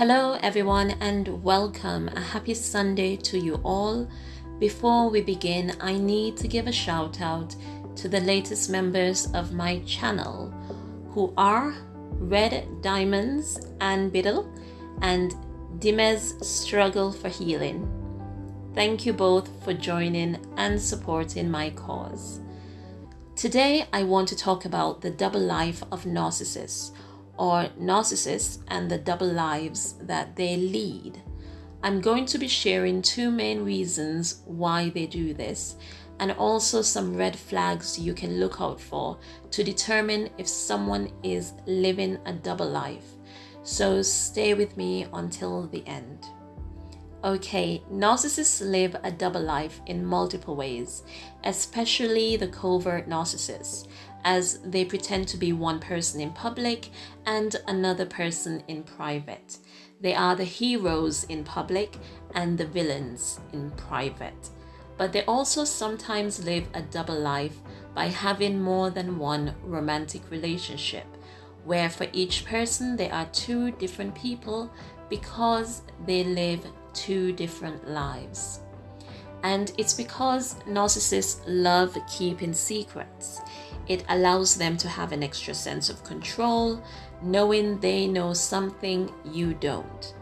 Hello, everyone, and welcome. A happy Sunday to you all. Before we begin, I need to give a shout out to the latest members of my channel who are Red Diamonds and Biddle and Dimez Struggle for Healing. Thank you both for joining and supporting my cause. Today, I want to talk about the double life of narcissists or narcissists and the double lives that they lead. I'm going to be sharing two main reasons why they do this and also some red flags you can look out for to determine if someone is living a double life. So stay with me until the end. Okay, narcissists live a double life in multiple ways, especially the covert narcissists, as they pretend to be one person in public and another person in private. They are the heroes in public and the villains in private. But they also sometimes live a double life by having more than one romantic relationship, where for each person they are two different people because they live two different lives. And it's because narcissists love keeping secrets. It allows them to have an extra sense of control, knowing they know something you don't.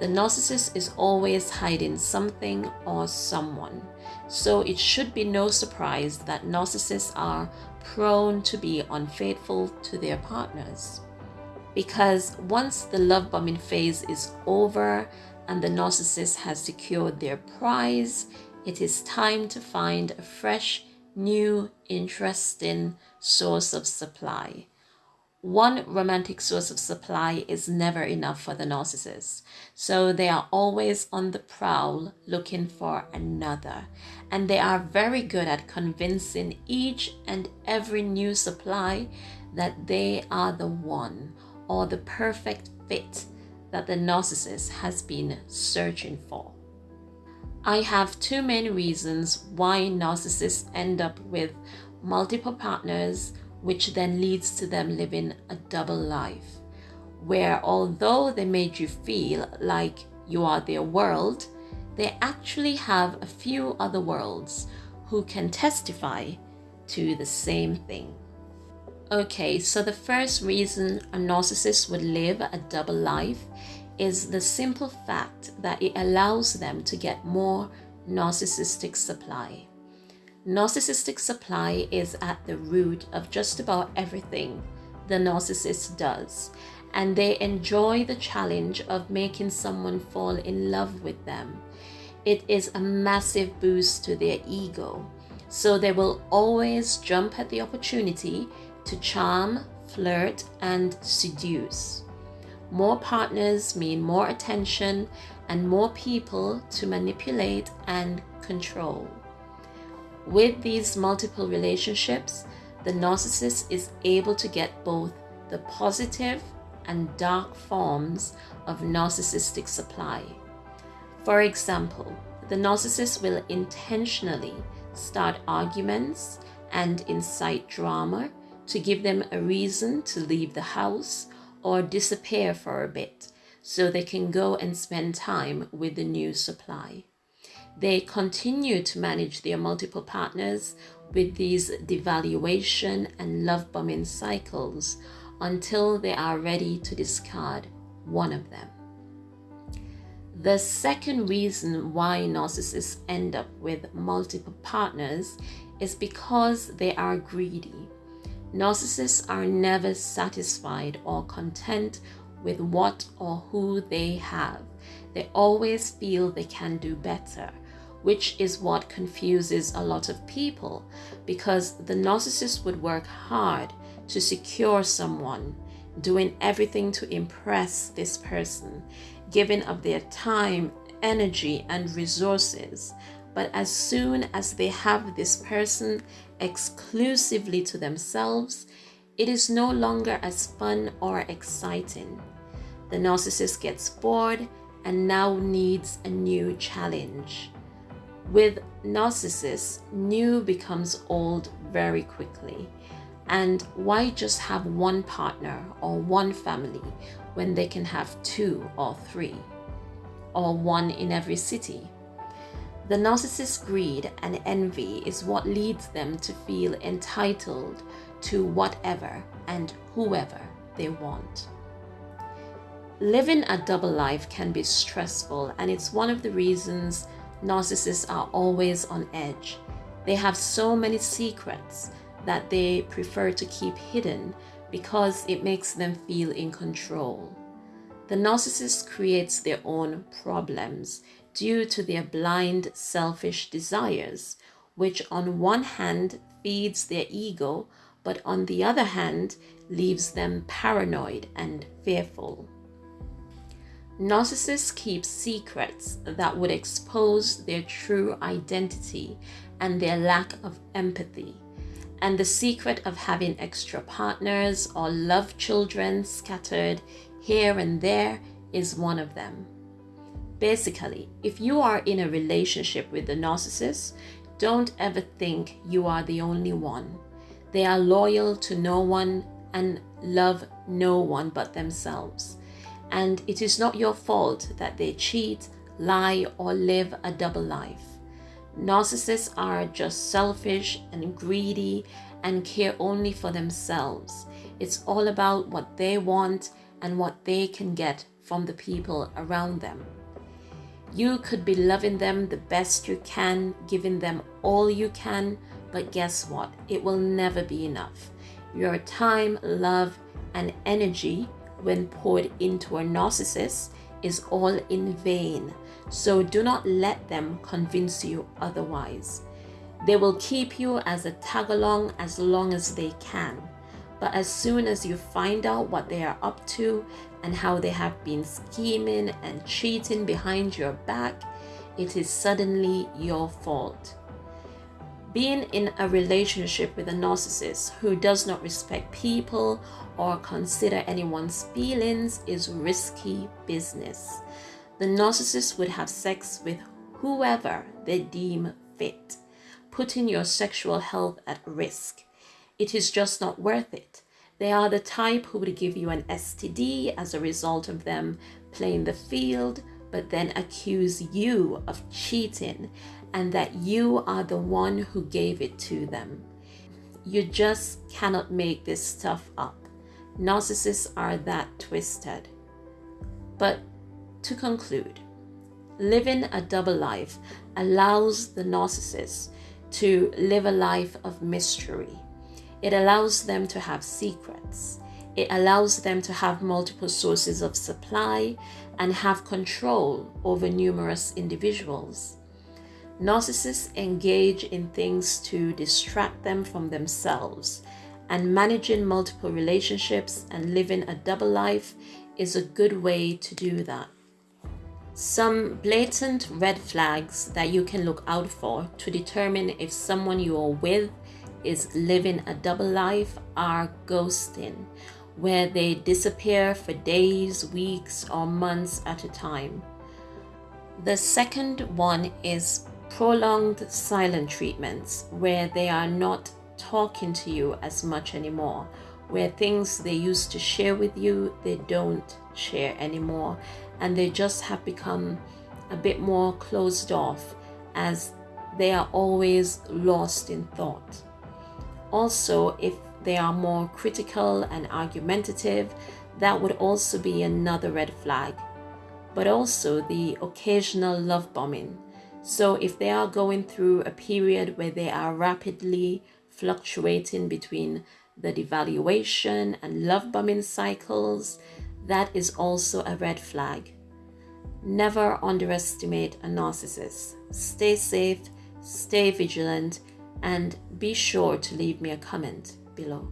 The narcissist is always hiding something or someone. So it should be no surprise that narcissists are prone to be unfaithful to their partners. Because once the love bombing phase is over and the narcissist has secured their prize, it is time to find a fresh, new, interesting source of supply. One romantic source of supply is never enough for the narcissist, so they are always on the prowl looking for another, and they are very good at convincing each and every new supply that they are the one or the perfect fit that the narcissist has been searching for. I have two main reasons why narcissists end up with multiple partners, which then leads to them living a double life, where although they made you feel like you are their world, they actually have a few other worlds who can testify to the same thing. Okay, so the first reason a narcissist would live a double life is the simple fact that it allows them to get more narcissistic supply. Narcissistic supply is at the root of just about everything the narcissist does, and they enjoy the challenge of making someone fall in love with them. It is a massive boost to their ego, so they will always jump at the opportunity to charm, flirt, and seduce. More partners mean more attention and more people to manipulate and control. With these multiple relationships, the narcissist is able to get both the positive and dark forms of narcissistic supply. For example, the narcissist will intentionally start arguments and incite drama to give them a reason to leave the house or disappear for a bit so they can go and spend time with the new supply. They continue to manage their multiple partners with these devaluation and love bombing cycles until they are ready to discard one of them. The second reason why narcissists end up with multiple partners is because they are greedy Narcissists are never satisfied or content with what or who they have. They always feel they can do better, which is what confuses a lot of people because the narcissist would work hard to secure someone, doing everything to impress this person, giving of their time, energy, and resources. But as soon as they have this person exclusively to themselves, it is no longer as fun or exciting. The narcissist gets bored and now needs a new challenge. With narcissists, new becomes old very quickly. And why just have one partner or one family when they can have two or three, or one in every city. The narcissist's greed and envy is what leads them to feel entitled to whatever and whoever they want. Living a double life can be stressful, and it's one of the reasons narcissists are always on edge. They have so many secrets that they prefer to keep hidden because it makes them feel in control. The narcissist creates their own problems due to their blind, selfish desires, which on one hand feeds their ego, but on the other hand leaves them paranoid and fearful. Narcissists keep secrets that would expose their true identity and their lack of empathy. And the secret of having extra partners or love children scattered here and there is one of them. Basically, if you are in a relationship with the narcissist, don't ever think you are the only one. They are loyal to no one and love no one but themselves and it is not your fault that they cheat, lie, or live a double life. Narcissists are just selfish and greedy and care only for themselves. It's all about what they want and what they can get from the people around them. You could be loving them the best you can, giving them all you can, but guess what? It will never be enough. Your time, love, and energy when poured into a narcissist is all in vain. So do not let them convince you otherwise. They will keep you as a tag along as long as they can. But as soon as you find out what they are up to and how they have been scheming and cheating behind your back, it is suddenly your fault. Being in a relationship with a narcissist who does not respect people or consider anyone's feelings is risky business. The narcissist would have sex with whoever they deem fit, putting your sexual health at risk. It is just not worth it. They are the type who would give you an STD as a result of them playing the field, but then accuse you of cheating and that you are the one who gave it to them. You just cannot make this stuff up. Narcissists are that twisted. But to conclude, living a double life allows the narcissist to live a life of mystery. It allows them to have secrets. It allows them to have multiple sources of supply and have control over numerous individuals. Narcissists engage in things to distract them from themselves, and managing multiple relationships and living a double life is a good way to do that. Some blatant red flags that you can look out for to determine if someone you are with is living a double life are ghosting, where they disappear for days, weeks, or months at a time. The second one is prolonged silent treatments where they are not talking to you as much anymore, where things they used to share with you, they don't share anymore, and they just have become a bit more closed off as they are always lost in thought. Also, if they are more critical and argumentative, that would also be another red flag. But also the occasional love bombing so, if they are going through a period where they are rapidly fluctuating between the devaluation and love bombing cycles, that is also a red flag. Never underestimate a narcissist. Stay safe, stay vigilant, and be sure to leave me a comment below.